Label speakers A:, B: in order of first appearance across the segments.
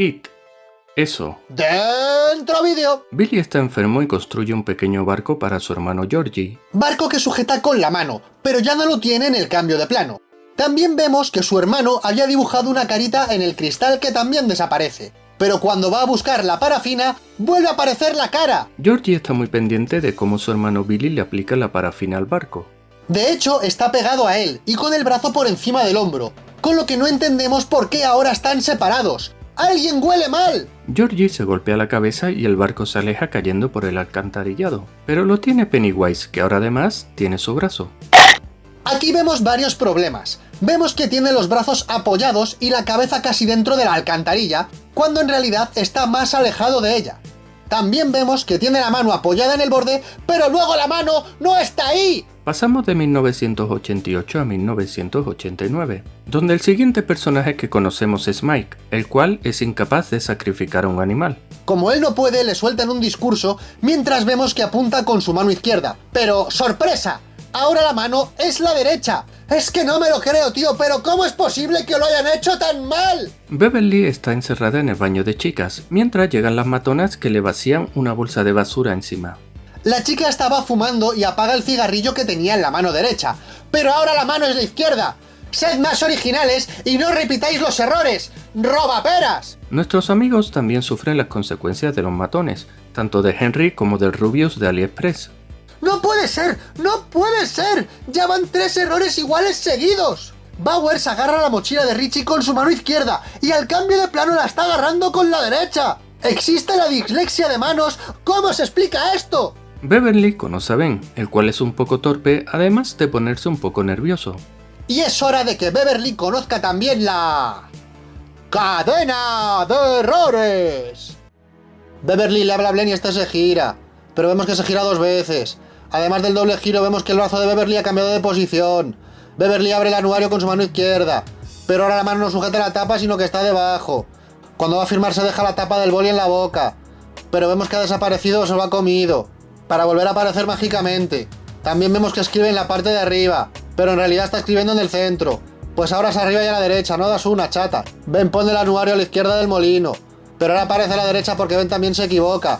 A: It. Eso.
B: ¡Dentro vídeo!
A: Billy está enfermo y construye un pequeño barco para su hermano Georgie.
B: Barco que sujeta con la mano, pero ya no lo tiene en el cambio de plano. También vemos que su hermano había dibujado una carita en el cristal que también desaparece. Pero cuando va a buscar la parafina, vuelve a aparecer la cara.
A: Georgie está muy pendiente de cómo su hermano Billy le aplica la parafina al barco.
B: De hecho, está pegado a él, y con el brazo por encima del hombro, con lo que no entendemos por qué ahora están separados. ¡Alguien huele mal!
A: Georgie se golpea la cabeza y el barco se aleja cayendo por el alcantarillado. Pero lo tiene Pennywise, que ahora además tiene su brazo.
B: Aquí vemos varios problemas. Vemos que tiene los brazos apoyados y la cabeza casi dentro de la alcantarilla, cuando en realidad está más alejado de ella. También vemos que tiene la mano apoyada en el borde, pero luego la mano no está ahí.
A: Pasamos de 1988 a 1989, donde el siguiente personaje que conocemos es Mike, el cual es incapaz de sacrificar a un animal.
B: Como él no puede, le sueltan un discurso, mientras vemos que apunta con su mano izquierda. Pero, ¡sorpresa! Ahora la mano es la derecha. Es que no me lo creo, tío, pero ¿cómo es posible que lo hayan hecho tan mal?
A: Beverly está encerrada en el baño de chicas, mientras llegan las matonas que le vacían una bolsa de basura encima.
B: La chica estaba fumando y apaga el cigarrillo que tenía en la mano derecha, pero ahora la mano es la izquierda. ¡Sed más originales y no repitáis los errores! ¡Robaperas!
A: Nuestros amigos también sufren las consecuencias de los matones, tanto de Henry como del Rubius de AliExpress.
B: ¡No puede ser! ¡No puede ser! ¡Ya van tres errores iguales seguidos! Bowers agarra la mochila de Richie con su mano izquierda y al cambio de plano la está agarrando con la derecha. ¿Existe la dislexia de manos? ¿Cómo se explica esto?
A: Beverly conoce a Ben, el cual es un poco torpe, además de ponerse un poco nervioso.
B: Y es hora de que Beverly conozca también la... ¡Cadena de errores! Beverly le habla a Blen y este se gira, pero vemos que se gira dos veces. Además del doble giro vemos que el brazo de Beverly ha cambiado de posición. Beverly abre el anuario con su mano izquierda, pero ahora la mano no sujeta la tapa sino que está debajo. Cuando va a firmar se deja la tapa del boli en la boca, pero vemos que ha desaparecido o se lo ha comido para volver a aparecer mágicamente. También vemos que escribe en la parte de arriba, pero en realidad está escribiendo en el centro. Pues ahora es arriba y a la derecha, no das una, chata. Ben pone el anuario a la izquierda del molino, pero ahora aparece a la derecha porque Ben también se equivoca.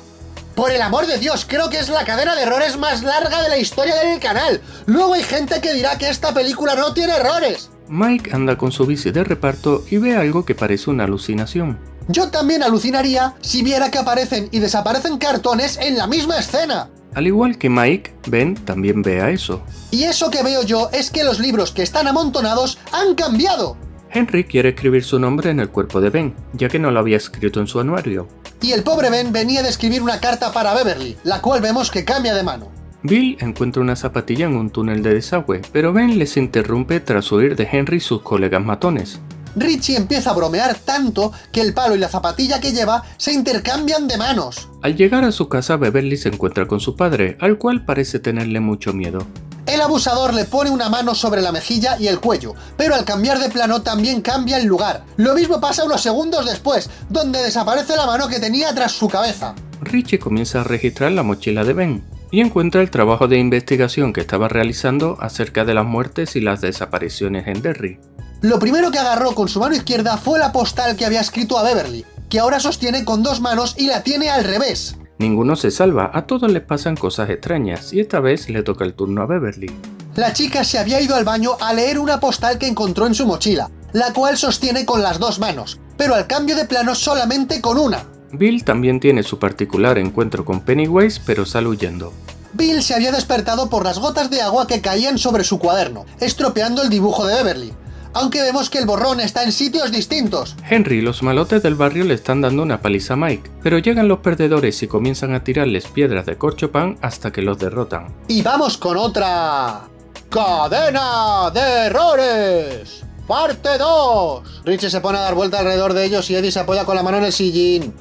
B: Por el amor de Dios, creo que es la cadena de errores más larga de la historia del canal. Luego hay gente que dirá que esta película no tiene errores.
A: Mike anda con su bici de reparto y ve algo que parece una alucinación.
B: Yo también alucinaría si viera que aparecen y desaparecen cartones en la misma escena.
A: Al igual que Mike, Ben también ve a eso.
B: Y eso que veo yo es que los libros que están amontonados han cambiado.
A: Henry quiere escribir su nombre en el cuerpo de Ben, ya que no lo había escrito en su anuario.
B: Y el pobre Ben venía de escribir una carta para Beverly, la cual vemos que cambia de mano.
A: Bill encuentra una zapatilla en un túnel de desagüe, pero Ben les interrumpe tras huir de Henry y sus colegas matones.
B: Richie empieza a bromear tanto que el palo y la zapatilla que lleva se intercambian de manos.
A: Al llegar a su casa, Beverly se encuentra con su padre, al cual parece tenerle mucho miedo.
B: El abusador le pone una mano sobre la mejilla y el cuello, pero al cambiar de plano también cambia el lugar. Lo mismo pasa unos segundos después, donde desaparece la mano que tenía tras su cabeza.
A: Richie comienza a registrar la mochila de Ben, y encuentra el trabajo de investigación que estaba realizando acerca de las muertes y las desapariciones en Derry.
B: Lo primero que agarró con su mano izquierda fue la postal que había escrito a Beverly, que ahora sostiene con dos manos y la tiene al revés.
A: Ninguno se salva, a todos les pasan cosas extrañas, y esta vez le toca el turno a Beverly.
B: La chica se había ido al baño a leer una postal que encontró en su mochila, la cual sostiene con las dos manos, pero al cambio de plano solamente con una.
A: Bill también tiene su particular encuentro con Pennywise, pero sale huyendo.
B: Bill se había despertado por las gotas de agua que caían sobre su cuaderno, estropeando el dibujo de Beverly aunque vemos que el borrón está en sitios distintos.
A: Henry y los malotes del barrio le están dando una paliza a Mike, pero llegan los perdedores y comienzan a tirarles piedras de corcho-pan hasta que los derrotan.
B: Y vamos con otra... ¡Cadena de errores! ¡Parte 2! Richie se pone a dar vuelta alrededor de ellos y Eddie se apoya con la mano en el sillín.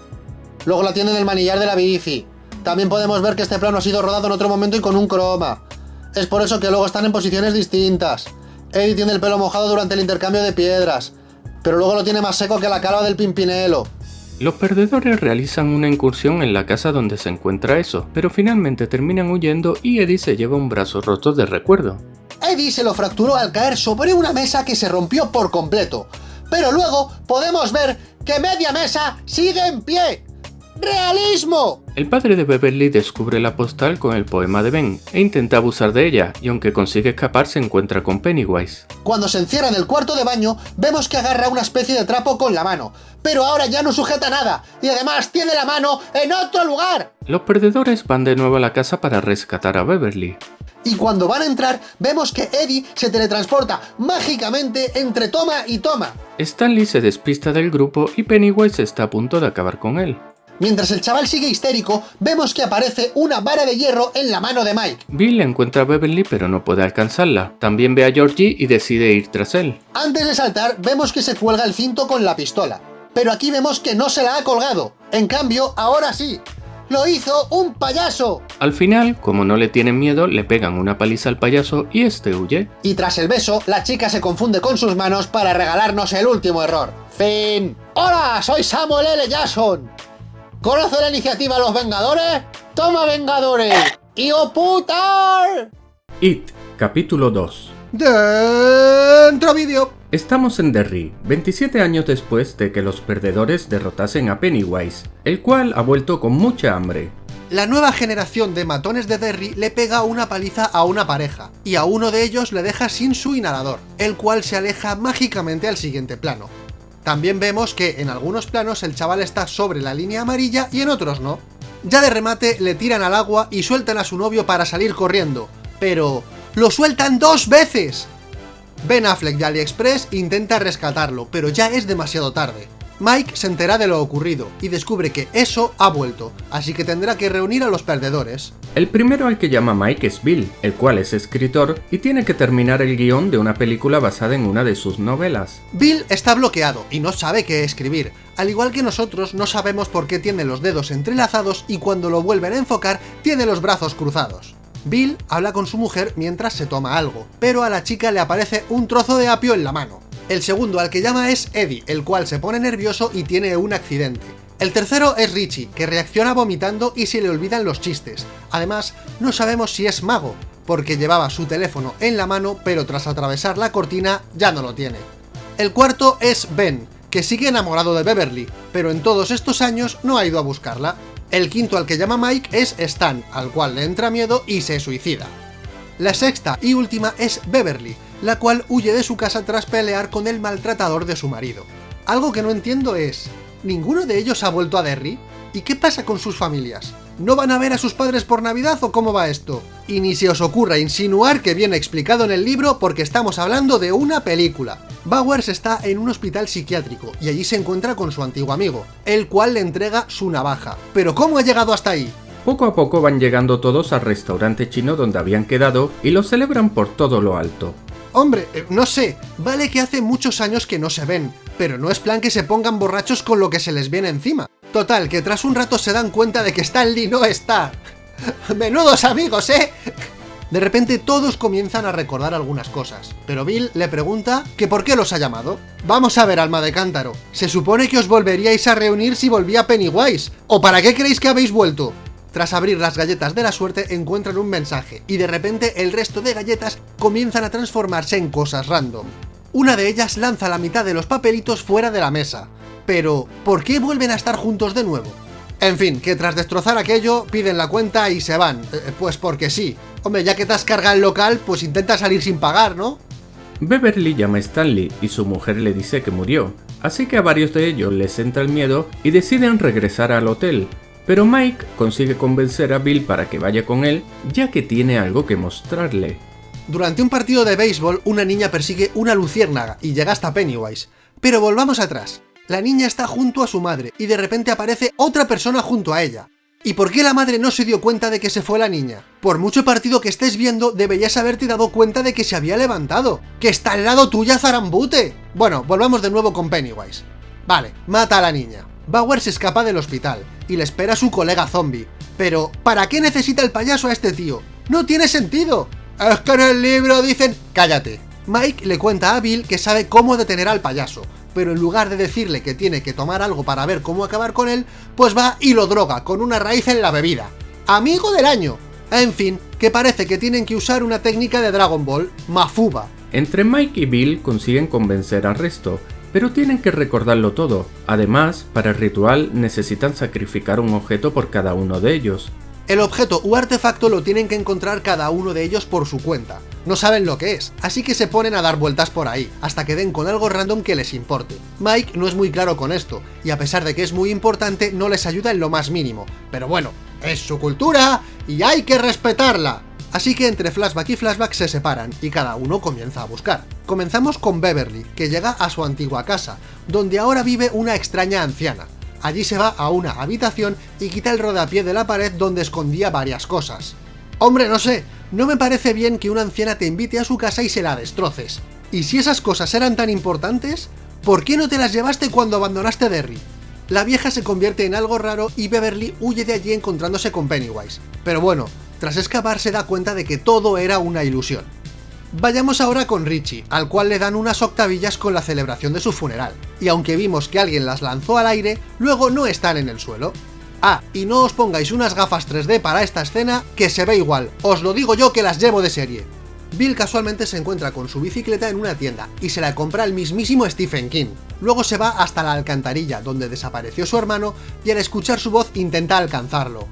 B: Luego la tiene en el manillar de la bici. También podemos ver que este plano ha sido rodado en otro momento y con un croma. Es por eso que luego están en posiciones distintas. Eddie tiene el pelo mojado durante el intercambio de piedras, pero luego lo tiene más seco que la calva del Pimpinelo.
A: Los perdedores realizan una incursión en la casa donde se encuentra eso, pero finalmente terminan huyendo y Eddie se lleva un brazo roto de recuerdo.
B: Eddie se lo fracturó al caer sobre una mesa que se rompió por completo, pero luego podemos ver que media mesa sigue en pie. ¡Realismo!
A: El padre de Beverly descubre la postal con el poema de Ben e intenta abusar de ella, y aunque consigue escapar se encuentra con Pennywise.
B: Cuando se encierra en el cuarto de baño, vemos que agarra una especie de trapo con la mano, pero ahora ya no sujeta nada, y además tiene la mano en otro lugar.
A: Los perdedores van de nuevo a la casa para rescatar a Beverly.
B: Y cuando van a entrar, vemos que Eddie se teletransporta mágicamente entre toma y toma.
A: Stanley se despista del grupo y Pennywise está a punto de acabar con él.
B: Mientras el chaval sigue histérico, vemos que aparece una vara de hierro en la mano de Mike.
A: Bill encuentra a Beverly pero no puede alcanzarla. También ve a Georgie y decide ir tras él.
B: Antes de saltar, vemos que se cuelga el cinto con la pistola. Pero aquí vemos que no se la ha colgado. En cambio, ahora sí. ¡Lo hizo un payaso!
A: Al final, como no le tienen miedo, le pegan una paliza al payaso y este huye.
B: Y tras el beso, la chica se confunde con sus manos para regalarnos el último error. Fin. ¡Hola! Soy Samuel L. Jackson. ¿Conoce la iniciativa Los Vengadores? ¡Toma Vengadores! ¡Y putar!
A: It, capítulo 2
B: Dentro vídeo.
A: Estamos en Derry, 27 años después de que los perdedores derrotasen a Pennywise, el cual ha vuelto con mucha hambre.
B: La nueva generación de matones de Derry le pega una paliza a una pareja, y a uno de ellos le deja sin su inhalador, el cual se aleja mágicamente al siguiente plano. También vemos que en algunos planos el chaval está sobre la línea amarilla y en otros no. Ya de remate le tiran al agua y sueltan a su novio para salir corriendo, pero... ¡lo sueltan dos veces! Ben Affleck de AliExpress intenta rescatarlo, pero ya es demasiado tarde. Mike se entera de lo ocurrido y descubre que eso ha vuelto, así que tendrá que reunir a los perdedores.
A: El primero al que llama Mike es Bill, el cual es escritor y tiene que terminar el guion de una película basada en una de sus novelas.
B: Bill está bloqueado y no sabe qué escribir, al igual que nosotros no sabemos por qué tiene los dedos entrelazados y cuando lo vuelven a enfocar tiene los brazos cruzados. Bill habla con su mujer mientras se toma algo, pero a la chica le aparece un trozo de apio en la mano. El segundo al que llama es Eddie, el cual se pone nervioso y tiene un accidente. El tercero es Richie, que reacciona vomitando y se le olvidan los chistes. Además, no sabemos si es mago, porque llevaba su teléfono en la mano, pero tras atravesar la cortina ya no lo tiene. El cuarto es Ben, que sigue enamorado de Beverly, pero en todos estos años no ha ido a buscarla. El quinto al que llama Mike es Stan, al cual le entra miedo y se suicida. La sexta y última es Beverly, la cual huye de su casa tras pelear con el maltratador de su marido. Algo que no entiendo es, ¿ninguno de ellos ha vuelto a Derry? ¿Y qué pasa con sus familias? ¿No van a ver a sus padres por Navidad o cómo va esto? Y ni se os ocurra insinuar que viene explicado en el libro porque estamos hablando de una película. Bowers está en un hospital psiquiátrico y allí se encuentra con su antiguo amigo, el cual le entrega su navaja. ¿Pero cómo ha llegado hasta ahí?
A: Poco a poco van llegando todos al restaurante chino donde habían quedado y lo celebran por todo lo alto.
B: Hombre, eh, no sé, vale que hace muchos años que no se ven, pero no es plan que se pongan borrachos con lo que se les viene encima. Total, que tras un rato se dan cuenta de que Stanley no está. ¡Menudos amigos, eh! De repente todos comienzan a recordar algunas cosas, pero Bill le pregunta que por qué los ha llamado. Vamos a ver, alma de cántaro, se supone que os volveríais a reunir si volvía Pennywise, ¿o para qué creéis que habéis vuelto? Tras abrir las galletas de la suerte encuentran un mensaje, y de repente el resto de galletas comienzan a transformarse en cosas random. Una de ellas lanza la mitad de los papelitos fuera de la mesa. Pero, ¿por qué vuelven a estar juntos de nuevo? En fin, que tras destrozar aquello, piden la cuenta y se van. Eh, pues porque sí. Hombre, ya que te has cargado el local, pues intenta salir sin pagar, ¿no?
A: Beverly llama a Stanley y su mujer le dice que murió, así que a varios de ellos les entra el miedo y deciden regresar al hotel, pero Mike consigue convencer a Bill para que vaya con él, ya que tiene algo que mostrarle.
B: Durante un partido de béisbol, una niña persigue una luciérnaga y llega hasta Pennywise. Pero volvamos atrás. La niña está junto a su madre y de repente aparece otra persona junto a ella. ¿Y por qué la madre no se dio cuenta de que se fue la niña? Por mucho partido que estés viendo, deberías haberte dado cuenta de que se había levantado. ¡Que está al lado tuya, Zarambute! Bueno, volvamos de nuevo con Pennywise. Vale, mata a la niña. Bauer se escapa del hospital y le espera a su colega zombie. Pero, ¿para qué necesita el payaso a este tío? ¡No tiene sentido! Es que en el libro dicen... ¡Cállate! Mike le cuenta a Bill que sabe cómo detener al payaso, pero en lugar de decirle que tiene que tomar algo para ver cómo acabar con él, pues va y lo droga con una raíz en la bebida. ¡Amigo del año! En fin, que parece que tienen que usar una técnica de Dragon Ball, Mafuba.
A: Entre Mike y Bill consiguen convencer al resto, pero tienen que recordarlo todo. Además, para el ritual necesitan sacrificar un objeto por cada uno de ellos.
B: El objeto u artefacto lo tienen que encontrar cada uno de ellos por su cuenta. No saben lo que es, así que se ponen a dar vueltas por ahí, hasta que den con algo random que les importe. Mike no es muy claro con esto, y a pesar de que es muy importante, no les ayuda en lo más mínimo. Pero bueno, es su cultura, y hay que respetarla. Así que entre flashback y flashback se separan, y cada uno comienza a buscar. Comenzamos con Beverly, que llega a su antigua casa, donde ahora vive una extraña anciana. Allí se va a una habitación y quita el rodapié de la pared donde escondía varias cosas. Hombre, no sé, no me parece bien que una anciana te invite a su casa y se la destroces. Y si esas cosas eran tan importantes, ¿por qué no te las llevaste cuando abandonaste Derry? La vieja se convierte en algo raro y Beverly huye de allí encontrándose con Pennywise. Pero bueno, tras escapar se da cuenta de que todo era una ilusión. Vayamos ahora con Richie, al cual le dan unas octavillas con la celebración de su funeral, y aunque vimos que alguien las lanzó al aire, luego no están en el suelo. Ah, y no os pongáis unas gafas 3D para esta escena, que se ve igual, os lo digo yo que las llevo de serie. Bill casualmente se encuentra con su bicicleta en una tienda, y se la compra el mismísimo Stephen King. Luego se va hasta la alcantarilla, donde desapareció su hermano, y al escuchar su voz intenta alcanzarlo.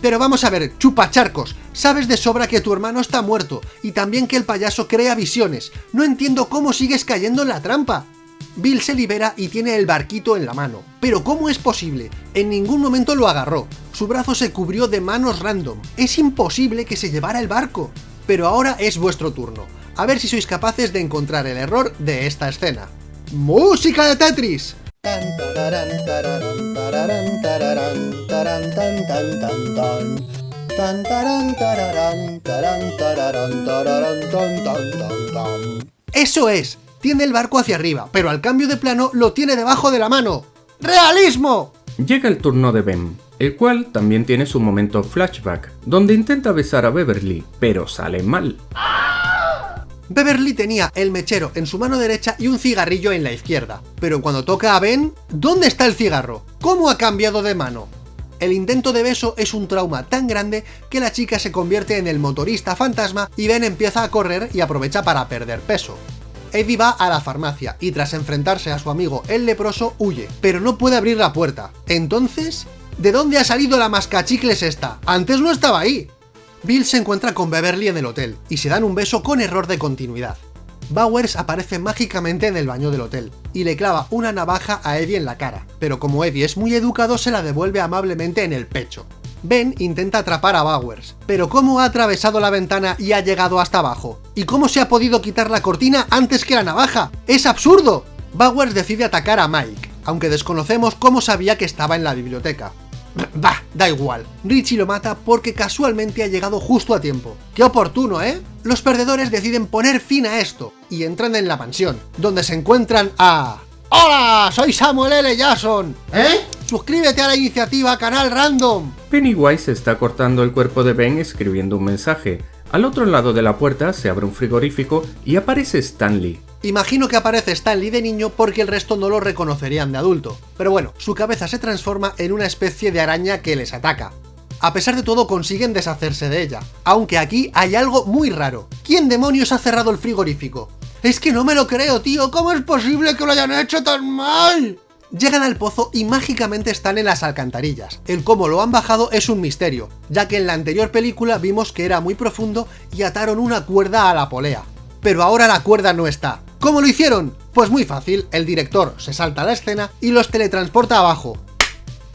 B: Pero vamos a ver, chupacharcos, sabes de sobra que tu hermano está muerto, y también que el payaso crea visiones, no entiendo cómo sigues cayendo en la trampa. Bill se libera y tiene el barquito en la mano. Pero ¿cómo es posible? En ningún momento lo agarró. Su brazo se cubrió de manos random. Es imposible que se llevara el barco. Pero ahora es vuestro turno. A ver si sois capaces de encontrar el error de esta escena. ¡Música de Tetris! ¡Eso es! Tiene el barco hacia arriba, pero al cambio de plano lo tiene debajo de la mano. ¡Realismo!
A: Llega el turno de Ben, el cual también tiene su momento flashback, donde intenta besar a Beverly, pero sale mal.
B: Beverly tenía el mechero en su mano derecha y un cigarrillo en la izquierda. Pero cuando toca a Ben, ¿dónde está el cigarro? ¿Cómo ha cambiado de mano? El intento de beso es un trauma tan grande que la chica se convierte en el motorista fantasma y Ben empieza a correr y aprovecha para perder peso. Eddie va a la farmacia y tras enfrentarse a su amigo el leproso huye, pero no puede abrir la puerta. Entonces, ¿de dónde ha salido la mascachicles esta? Antes no estaba ahí. Bill se encuentra con Beverly en el hotel, y se dan un beso con error de continuidad. Bowers aparece mágicamente en el baño del hotel, y le clava una navaja a Eddie en la cara, pero como Eddie es muy educado se la devuelve amablemente en el pecho. Ben intenta atrapar a Bowers, pero ¿cómo ha atravesado la ventana y ha llegado hasta abajo? ¿Y cómo se ha podido quitar la cortina antes que la navaja? ¡Es absurdo! Bowers decide atacar a Mike, aunque desconocemos cómo sabía que estaba en la biblioteca. Bah, da igual. Richie lo mata porque casualmente ha llegado justo a tiempo. ¡Qué oportuno, eh! Los perdedores deciden poner fin a esto y entran en la mansión, donde se encuentran a... ¡Hola! Soy Samuel L. Jackson. ¿Eh? Suscríbete a la iniciativa Canal Random.
A: Pennywise está cortando el cuerpo de Ben escribiendo un mensaje. Al otro lado de la puerta se abre un frigorífico y aparece Stanley.
B: Imagino que aparece Stanley de niño porque el resto no lo reconocerían de adulto, pero bueno, su cabeza se transforma en una especie de araña que les ataca. A pesar de todo consiguen deshacerse de ella, aunque aquí hay algo muy raro. ¿Quién demonios ha cerrado el frigorífico? Es que no me lo creo, tío, ¿cómo es posible que lo hayan hecho tan mal? Llegan al pozo y mágicamente están en las alcantarillas. El cómo lo han bajado es un misterio, ya que en la anterior película vimos que era muy profundo y ataron una cuerda a la polea. Pero ahora la cuerda no está. ¿Cómo lo hicieron? Pues muy fácil, el director se salta a la escena y los teletransporta abajo.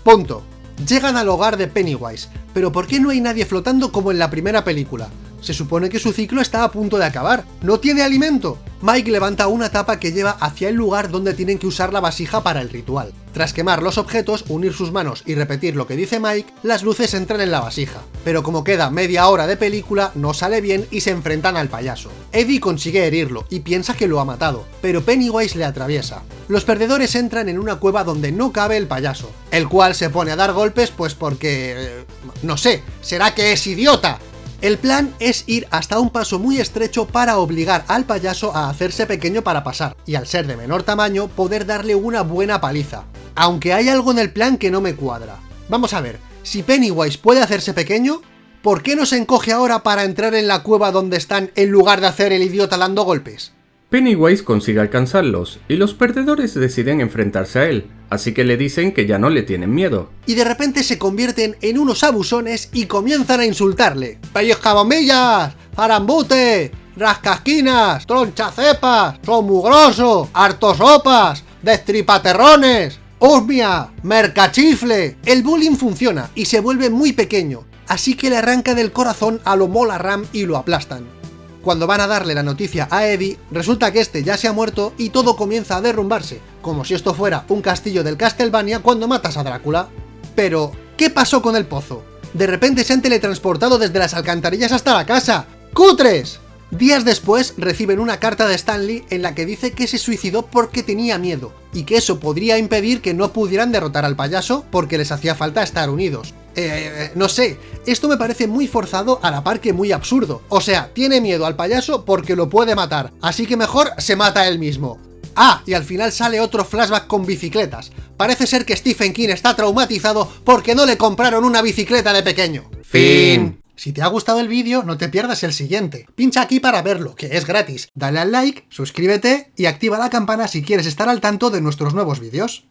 B: Punto. Llegan al hogar de Pennywise, pero ¿por qué no hay nadie flotando como en la primera película? Se supone que su ciclo está a punto de acabar. ¡No tiene alimento! Mike levanta una tapa que lleva hacia el lugar donde tienen que usar la vasija para el ritual. Tras quemar los objetos, unir sus manos y repetir lo que dice Mike, las luces entran en la vasija. Pero como queda media hora de película, no sale bien y se enfrentan al payaso. Eddie consigue herirlo y piensa que lo ha matado, pero Pennywise le atraviesa. Los perdedores entran en una cueva donde no cabe el payaso, el cual se pone a dar golpes pues porque... Eh, no sé, ¿será que es idiota? El plan es ir hasta un paso muy estrecho para obligar al payaso a hacerse pequeño para pasar, y al ser de menor tamaño, poder darle una buena paliza. Aunque hay algo en el plan que no me cuadra. Vamos a ver, si Pennywise puede hacerse pequeño, ¿por qué no se encoge ahora para entrar en la cueva donde están en lugar de hacer el idiota dando golpes?
A: Pennywise consigue alcanzarlos y los perdedores deciden enfrentarse a él, así que le dicen que ya no le tienen miedo.
B: Y de repente se convierten en unos abusones y comienzan a insultarle. ¡Pellizcabombillas! ¡Arambute! ¡Rascasquinas! ¡Tronchacepas! ¡Son mugrosos! ¡Hartosopas! ¡Destripaterrones! ¡Osmia! ¡Mercachifle! El bullying funciona y se vuelve muy pequeño, así que le arranca del corazón a lo Mola Ram y lo aplastan. Cuando van a darle la noticia a Eddie, resulta que este ya se ha muerto y todo comienza a derrumbarse, como si esto fuera un castillo del Castlevania cuando matas a Drácula. Pero, ¿qué pasó con el pozo? De repente se han teletransportado desde las alcantarillas hasta la casa. ¡Cutres! Días después reciben una carta de Stanley en la que dice que se suicidó porque tenía miedo, y que eso podría impedir que no pudieran derrotar al payaso porque les hacía falta estar unidos. Eh, no sé, esto me parece muy forzado a la par que muy absurdo. O sea, tiene miedo al payaso porque lo puede matar, así que mejor se mata él mismo. Ah, y al final sale otro flashback con bicicletas. Parece ser que Stephen King está traumatizado porque no le compraron una bicicleta de pequeño.
A: Fin.
B: Si te ha gustado el vídeo, no te pierdas el siguiente. Pincha aquí para verlo, que es gratis. Dale al like, suscríbete y activa la campana si quieres estar al tanto de nuestros nuevos vídeos.